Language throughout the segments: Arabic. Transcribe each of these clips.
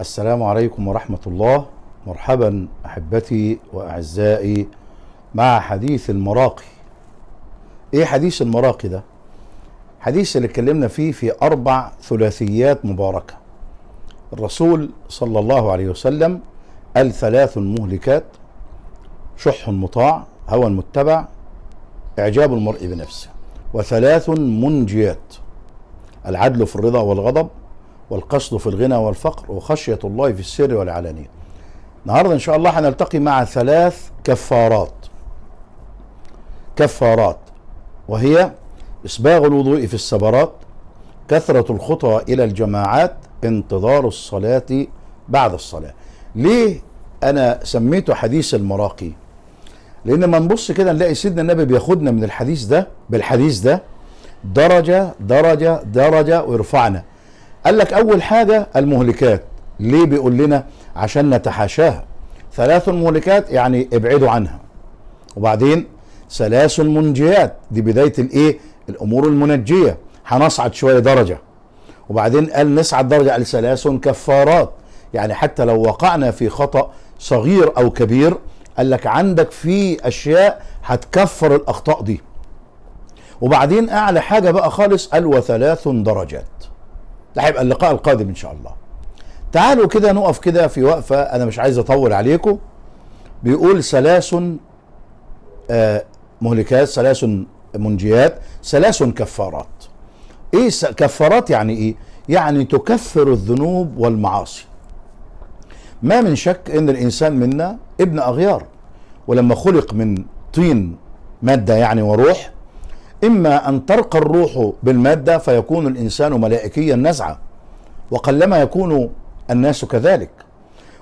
السلام عليكم ورحمة الله. مرحبا أحبتي وأعزائي مع حديث المراقي. إيه حديث المراقي ده؟ حديث اللي اتكلمنا فيه في أربع ثلاثيات مباركة. الرسول صلى الله عليه وسلم قال ثلاث مهلكات شح مطاع هوى متبع إعجاب المرء بنفسه وثلاث منجيات العدل في الرضا والغضب والقصد في الغنى والفقر وخشية الله في السر والعلانية. النهاردة إن شاء الله هنلتقي مع ثلاث كفارات. كفارات وهي إسباغ الوضوء في السبرات كثرة الخطى إلى الجماعات انتظار الصلاة بعد الصلاة. ليه أنا سميته حديث المراقي؟ لأن ما نبص كده نلاقي سيدنا النبي بياخدنا من الحديث ده بالحديث ده درجة درجة درجة ويرفعنا. قال لك أول حاجة المهلكات. ليه بيقول لنا؟ عشان نتحاشاها. ثلاث مهلكات يعني ابعدوا عنها. وبعدين ثلاث منجيات دي بداية الإيه؟ الأمور المنجية. هنصعد شوية درجة. وبعدين قال نصعد درجة. قال ثلاث كفارات. يعني حتى لو وقعنا في خطأ صغير أو كبير قال لك عندك في أشياء هتكفر الأخطاء دي. وبعدين أعلى حاجة بقى خالص قال وثلاث درجات. ده هيبقى اللقاء القادم إن شاء الله. تعالوا كده نقف كده في وقفة أنا مش عايز أطول عليكم. بيقول ثلاث آه مهلكات ثلاث منجيات ثلاث كفارات. إيه كفارات يعني إيه؟ يعني تكفر الذنوب والمعاصي. ما من شك إن الإنسان منا ابن أغيار ولما خلق من طين مادة يعني وروح إما أن ترقى الروح بالمادة فيكون الإنسان ملائكيا نزعه وقلما يكون الناس كذلك.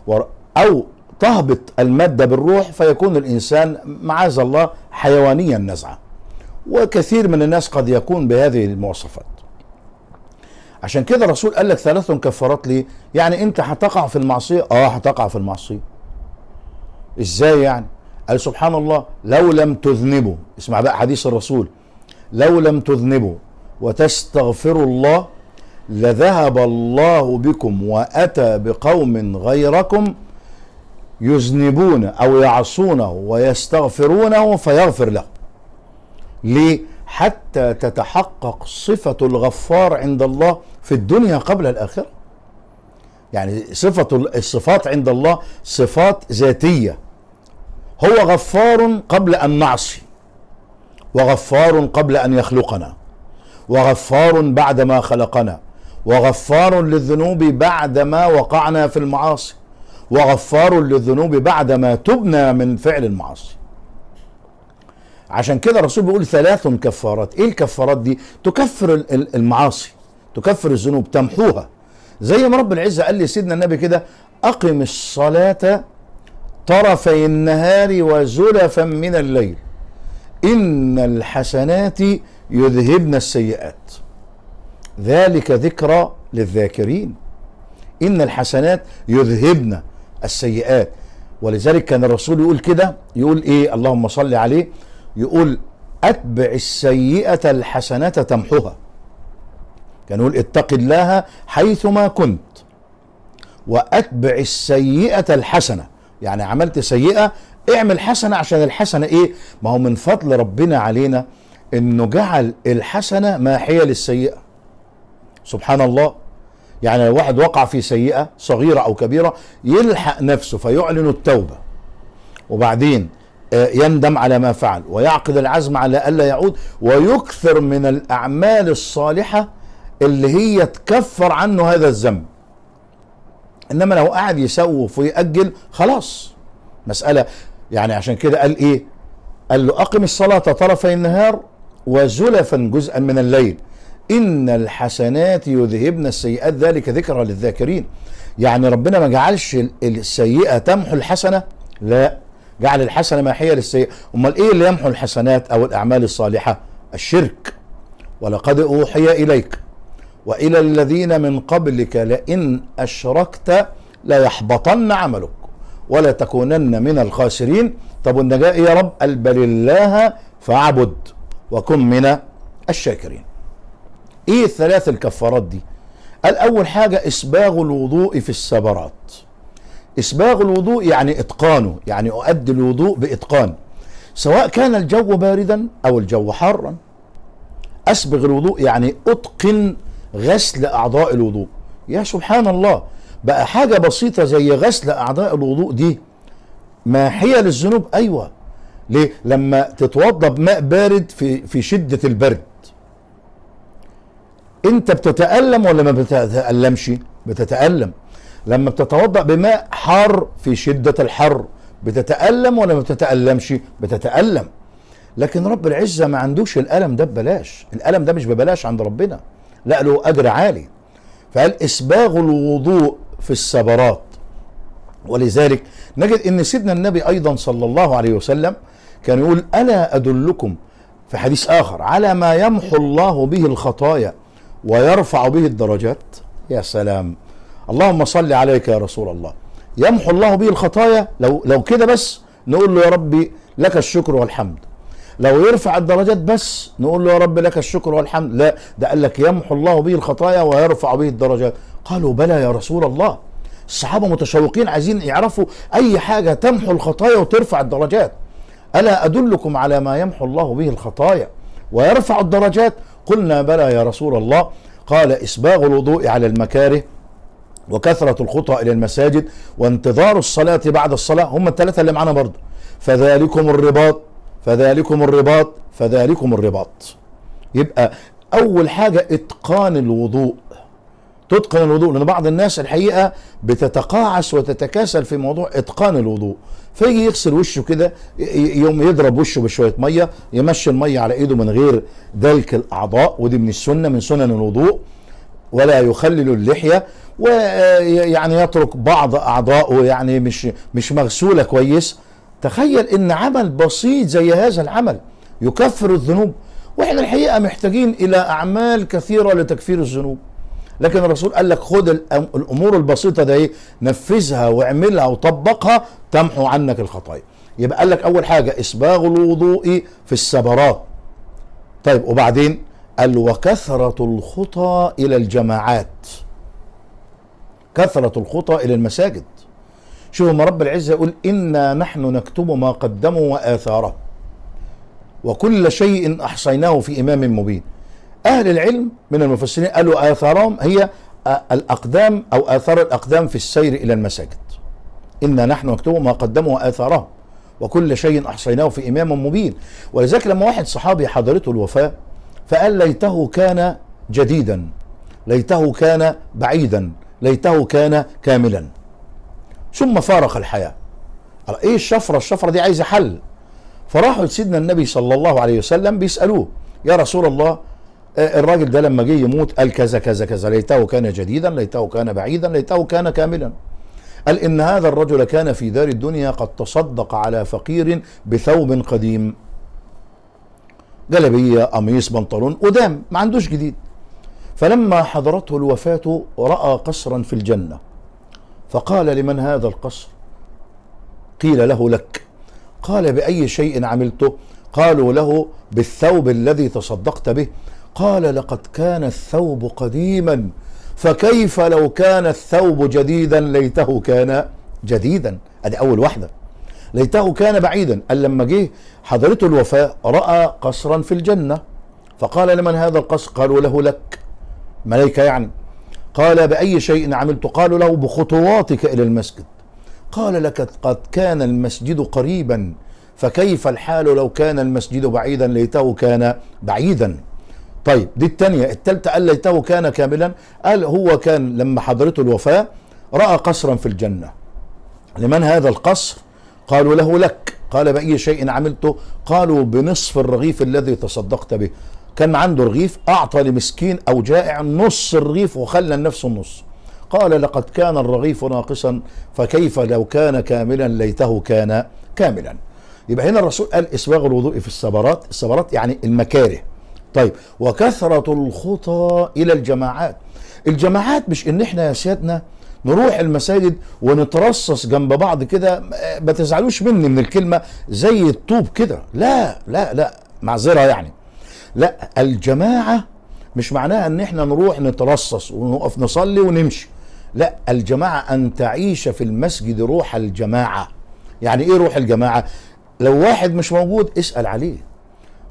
و- أو تهبط المادة بالروح فيكون الإنسان معاذ الله حيوانيا نزعه وكثير من الناس قد يكون بهذه المواصفات. عشان كده الرسول قال لك ثلاث كفارات ليه؟ يعني أنت هتقع في المعصية؟ آه هتقع في المعصية. إزاي يعني؟ قال سبحان الله لو لم تذنبوا. اسمع بقى حديث الرسول. لو لم تذنبوا وتستغفروا الله لذهب الله بكم وأتى بقوم غيركم يذنبون أو يعصونه ويستغفرونه فيغفر لهم ليه؟ حتى تتحقق صفة الغفار عند الله في الدنيا قبل الآخرة. يعني صفة الصفات عند الله صفات ذاتية. هو غفار قبل أن نعصي. وغفار قبل أن يخلقنا وغفار بعدما خلقنا وغفار للذنوب بعدما وقعنا في المعاصي وغفار للذنوب بعدما تبنا من فعل المعاصي. عشان كده الرسول بيقول ثلاث كفارات. إيه الكفارات دي؟ تكفر ال- ال- المعاصي تكفر الذنوب تمحوها. زي ما رب العزة قال لسيدنا النبي كده أقم الصلاة طرفي النهار وزلفا من الليل. إن الحسنات يذهبن السيئات. ذلك ذكرى للذاكرين. إن الحسنات يذهبن السيئات. ولذلك كان الرسول يقول كده يقول إيه؟ اللهم صل عليه. يقول أتبع السيئة الحسنة تمحها كان يقول اتق الله حيثما كنت. وأتبع السيئة الحسنة. يعني عملت سيئة اعمل حسنة عشان الحسنة إيه؟ ما هو من فضل ربنا علينا انه جعل الحسنة ماحية للسيئة سبحان الله يعني لو واحد وقع في سيئة صغيرة أو كبيرة يلحق نفسه فيعلن التوبة. وبعدين آه، يندم على ما فعل ويعقد العزم على ألا يعود ويكثر من الأعمال الصالحة اللي هي تكفر عنه هذا الذنب. إنما لو قعد يسوف ويأجل خلاص. مسألة يعني عشان كده قال إيه؟ قال له أقم الصلاة طرفي النهار وزلفا جزءا من الليل. إن الحسنات يذهبن السيئات ذلك ذكرى للذاكرين. يعني ربنا ما جعلش ال- السيئة تمحو الحسنة؟ لا. جعل الحسنة ماحية للسيئة. أمال إيه اللي يمحو الحسنات أو الأعمال الصالحة؟ الشرك. ولقد أوحي إليك وإلى الذين من قبلك لئن أشركت ليحبطن عملك. ولا تكونن من الخاسرين. طب والنجاة إيه يا رب؟ قال بل الله فاعبد وكن من الشاكرين. إيه الثلاث الكفارات دي؟ قال أول حاجة إسباغ الوضوء في السبرات إسباغ الوضوء يعني إتقانه يعني أؤدي الوضوء بإتقان. سواء كان الجو باردا أو الجو حارا. أسبغ الوضوء يعني أتقن غسل أعضاء الوضوء. يا سبحان الله بقى حاجة بسيطة زي غسل أعضاء الوضوء دي. ماحيه للذنوب؟ أيوه. ليه؟ لما تتوضا بماء بارد في في شدة البرد. أنت بتتألم ولا ما بتتألمش؟ بتتألم. لما بتتوضأ بماء حار في شدة الحر بتتألم ولا ما بتتألمش؟ بتتألم. لكن رب العزة ما عندوش الألم ده ببلاش. الألم ده مش ببلاش عند ربنا. لا له أجر عالي. فقال إسباغ الوضوء في السبرات ولذلك نجد إن سيدنا النبي أيضا صلى الله عليه وسلم كان يقول ألا أدلكم في حديث آخر على ما يمحو الله به الخطايا ويرفع به الدرجات؟ يا سلام. اللهم صل عليك يا رسول الله. يمحو الله به الخطايا؟ لو لو كده بس نقول له يا ربي لك الشكر والحمد. لو يرفع الدرجات بس نقول له يا رب لك الشكر والحمد. لا ده قال لك يمحو الله به الخطايا ويرفع به الدرجات. قالوا بلى يا رسول الله. الصحابة متشوقين عايزين يعرفوا أي حاجة تمحو الخطايا وترفع الدرجات. ألا أدلكم على ما يمحو الله به الخطايا ويرفع الدرجات؟ قلنا بلى يا رسول الله. قال إسباغ الوضوء على المكاره وكثرة الخطى إلى المساجد وانتظار الصلاة بعد الصلاة. هم الثلاثة اللي معانا برضه فذلكم الرباط. فذلكم الرباط فذلكم الرباط. يبقى أول حاجة إتقان الوضوء. تتقن الوضوء لأن بعض الناس الحقيقة بتتقاعس وتتكاسل في موضوع إتقان الوضوء. فيجي يغسل وشه كده يوم يضرب وشه بشوية مية يمشي المية على إيده من غير دلك الأعضاء ودي من السنة من سنن الوضوء. ولا يخلل اللحية ويعني يترك بعض اعضائه يعني مش مش مغسولة كويس. تخيل إن عمل بسيط زي هذا العمل يكفر الذنوب. وإحنا الحقيقة محتاجين إلى أعمال كثيرة لتكفير الذنوب. لكن الرسول قال لك خد الأمور البسيطة دي نفذها واعملها وطبقها تمحو عنك الخطايا. يبقى قال لك أول حاجة اسباغ الوضوء في السبرات طيب وبعدين؟ قال وكثرة الخطى إلى الجماعات. كثرة الخطى إلى المساجد. شوفوا ما رب العزة يقول إنا نحن نكتب ما قدموا وآثاره. وكل شيء أحصيناه في إمام مبين. أهل العلم من المفسرين قالوا آثارهم هي الأقدام أو آثار الأقدام في السير إلى المساجد. إنا نحن نكتب ما قدموا وآثاره وكل شيء أحصيناه في إمام مبين. ولذلك لما واحد صحابي حضرته الوفاة فقال ليته كان جديدا ليته كان بعيدا ليته كان كاملا. ثم فارق الحياة. إيه الشفرة؟ الشفرة دي عايزة حل. فراحوا لسيدنا النبي صلى الله عليه وسلم بيسألوه يا رسول الله الراجل ده لما جه يموت قال كذا كذا كذا ليته كان جديدا ليته كان بعيدا ليته كان كاملا. قال إن هذا الرجل كان في دار الدنيا قد تصدق على فقير بثوب قديم. جلبية قميص بنطلون قدام ما عندوش جديد. فلما حضرته الوفاة رأى قصرا في الجنة. فقال لمن هذا القصر؟ قيل له لك. قال بأي شيء عملته؟ قالوا له بالثوب الذي تصدقت به. قال لقد كان الثوب قديما فكيف لو كان الثوب جديدا ليته كان جديدا؟ ادي أول واحدة. ليته كان بعيدا قال لما جه حضرته الوفاه رأى قصرا في الجنة. فقال لمن هذا القصر؟ قالوا له لك. ملائكة يعني. قال بأي شيء عملت؟ قالوا له بخطواتك إلى المسجد. قال لك قد كان المسجد قريبا فكيف الحال لو كان المسجد بعيدا؟ ليته كان بعيدا. طيب دي الثانية الثالثة قال ليته كان كاملا. قال هو كان لما حضرته الوفاة رأى قصرا في الجنة. لمن هذا القصر؟ قالوا له لك. قال بأي شيء عملته قالوا بنصف الرغيف الذي تصدقت به. كان عنده رغيف أعطى لمسكين أو جائع نص الرغيف وخلى لنفسه النص. قال لقد كان الرغيف ناقصا فكيف لو كان كاملا ليته كان كاملا. يبقى هنا الرسول قال اسباغ الوضوء في السبرات السبرات يعني المكاره. طيب وكثرة الخطى إلى الجماعات. الجماعات مش إن إحنا يا سيادنا نروح المساجد ونترصص جنب بعض كده ما تزعلوش مني من الكلمة زي الطوب كده. لا لا لا معذرة يعني. لا الجماعة مش معناها إن إحنا نروح نترصص ونقف نصلي ونمشي. لا الجماعة أن تعيش في المسجد روح الجماعة. يعني إيه روح الجماعة؟ لو واحد مش موجود اسأل عليه.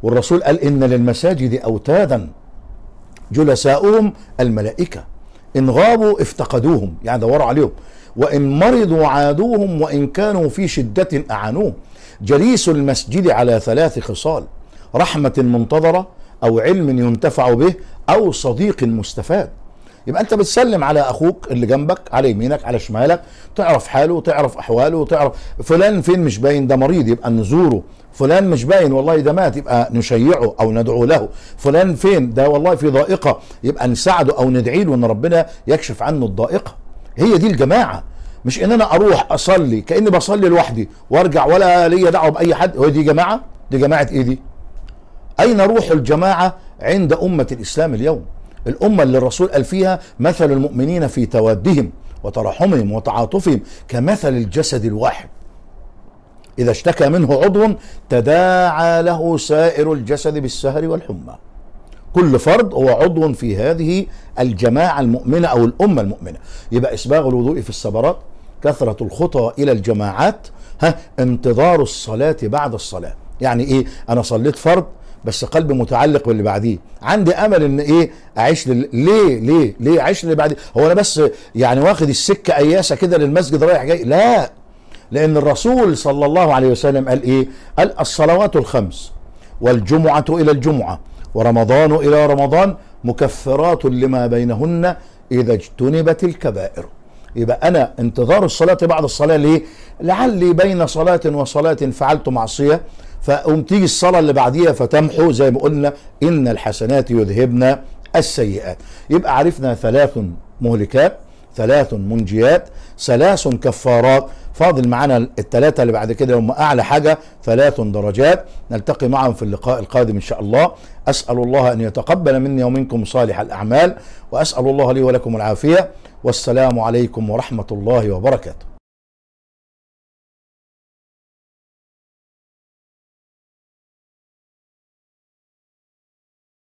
والرسول قال إن للمساجد أوتادا جلساؤهم الملائكة. إن غابوا افتقدوهم يعني دوروا عليهم. وإن مرضوا عادوهم وإن كانوا في شدة أعانوهم. جليس المسجد على ثلاث خصال. رحمة منتظرة أو علم ينتفع به أو صديق مستفاد. يبقى أنت بتسلم على أخوك اللي جنبك على يمينك على شمالك تعرف حاله تعرف أحواله تعرف فلان فين مش باين ده مريض يبقى نزوره. فلان مش باين والله ده مات يبقى نشيعه أو ندعو له. فلان فين؟ ده والله في ضائقة. يبقى نساعده أو ندعي له إن ربنا يكشف عنه الضائقة. هي دي الجماعة. مش إن أنا أروح أصلي كأني بصلي لوحدي وأرجع ولا ليا دعوة بأي حد. هو دي جماعة؟ دي جماعة إيه دي؟ أين روح الجماعة عند أمة الإسلام اليوم؟ الأمة اللي الرسول قال فيها مثل المؤمنين في توادهم وترحمهم وتعاطفهم كمثل الجسد الواحد. إذا اشتكى منه عضو تداعى له سائر الجسد بالسهر والحمى. كل فرد هو عضو في هذه الجماعة المؤمنة أو الأمة المؤمنة. يبقى إسباغ الوضوء في السبرات كثرة الخطى إلى الجماعات ها انتظار الصلاة بعد الصلاة. يعني إيه؟ أنا صليت فرض بس قلبي متعلق باللي بعديه. عندي أمل إن إيه أعيش لل... ليه ليه ليه أعيش اللي بعديه؟ هو أنا بس يعني واخد السكة أياسة كده للمسجد رايح جاي؟ لا. لأن الرسول صلى الله عليه وسلم قال إيه؟ قال الصلوات الخمس والجمعة إلى الجمعة ورمضان إلى رمضان مكفرات لما بينهن إذا اجتنبت الكبائر. يبقى أنا انتظار الصلاة بعد الصلاة ليه؟ لعلي بين صلاة وصلاة فعلت معصية. فقوم تيجي الصلاة اللي بعديها فتمحو زي ما قلنا إن الحسنات يذهبن السيئات. يبقى عرفنا ثلاث مهلكات ثلاث منجيات ثلاث كفارات. فاضل معانا الثلاثة اللي بعد كده هم أعلى حاجة ثلاث درجات. نلتقي معهم في اللقاء القادم إن شاء الله. أسأل الله أن يتقبل مني ومنكم صالح الأعمال وأسأل الله لي ولكم العافية. والسلام عليكم ورحمة الله وبركاته.